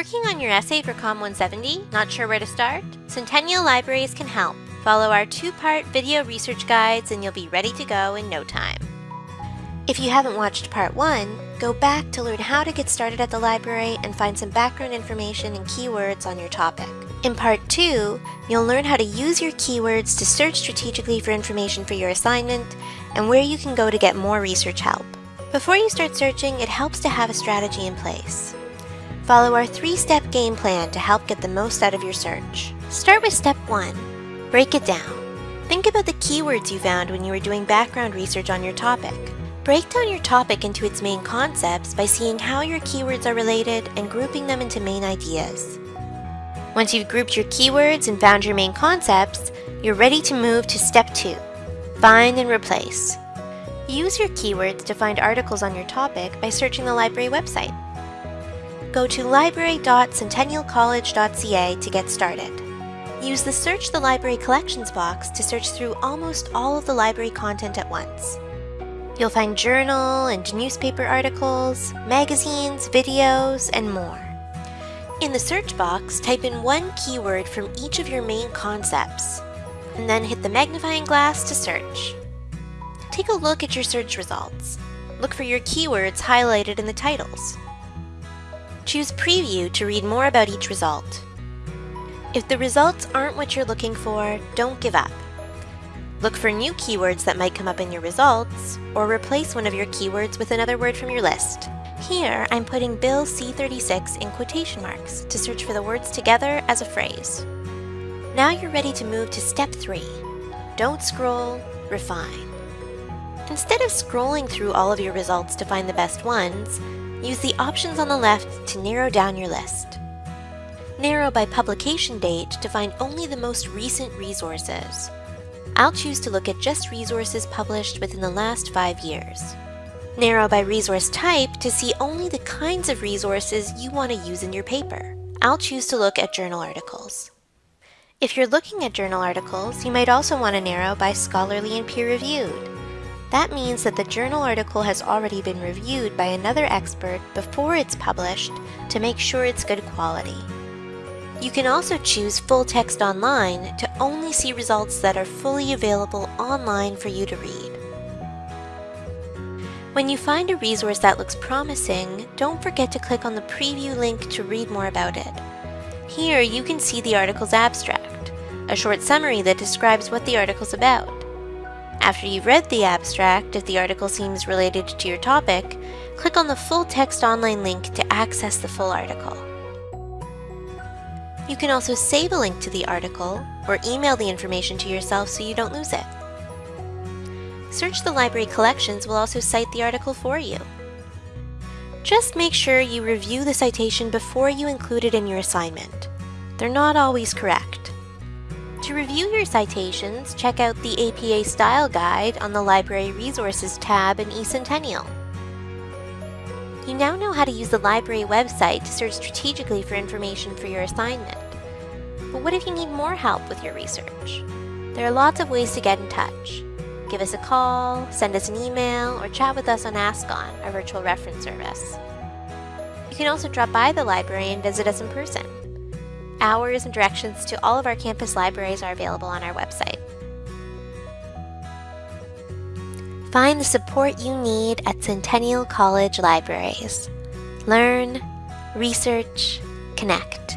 Working on your essay for COM 170? Not sure where to start? Centennial Libraries can help. Follow our two-part video research guides and you'll be ready to go in no time. If you haven't watched part 1, go back to learn how to get started at the library and find some background information and keywords on your topic. In part 2, you'll learn how to use your keywords to search strategically for information for your assignment and where you can go to get more research help. Before you start searching, it helps to have a strategy in place. Follow our three-step game plan to help get the most out of your search. Start with step one. Break it down. Think about the keywords you found when you were doing background research on your topic. Break down your topic into its main concepts by seeing how your keywords are related and grouping them into main ideas. Once you've grouped your keywords and found your main concepts, you're ready to move to step two. Find and replace. Use your keywords to find articles on your topic by searching the library website go to library.centennialcollege.ca to get started. Use the Search the Library Collections box to search through almost all of the library content at once. You'll find journal and newspaper articles, magazines, videos, and more. In the search box, type in one keyword from each of your main concepts, and then hit the magnifying glass to search. Take a look at your search results. Look for your keywords highlighted in the titles. Choose Preview to read more about each result. If the results aren't what you're looking for, don't give up. Look for new keywords that might come up in your results, or replace one of your keywords with another word from your list. Here, I'm putting Bill C36 in quotation marks to search for the words together as a phrase. Now you're ready to move to step three. Don't scroll, refine. Instead of scrolling through all of your results to find the best ones, use the options on the left to narrow down your list. Narrow by publication date to find only the most recent resources. I'll choose to look at just resources published within the last five years. Narrow by resource type to see only the kinds of resources you want to use in your paper. I'll choose to look at journal articles. If you're looking at journal articles, you might also want to narrow by scholarly and peer-reviewed. That means that the journal article has already been reviewed by another expert before it's published to make sure it's good quality. You can also choose full text online to only see results that are fully available online for you to read. When you find a resource that looks promising, don't forget to click on the preview link to read more about it. Here you can see the article's abstract, a short summary that describes what the article's about. After you've read the abstract, if the article seems related to your topic, click on the full text online link to access the full article. You can also save a link to the article or email the information to yourself so you don't lose it. Search the library collections will also cite the article for you. Just make sure you review the citation before you include it in your assignment. They're not always correct. To review your citations, check out the APA Style Guide on the Library Resources tab in eCentennial. You now know how to use the library website to search strategically for information for your assignment. But what if you need more help with your research? There are lots of ways to get in touch. Give us a call, send us an email, or chat with us on AskOn, our virtual reference service. You can also drop by the library and visit us in person. Hours and directions to all of our campus libraries are available on our website. Find the support you need at Centennial College Libraries. Learn, research, connect.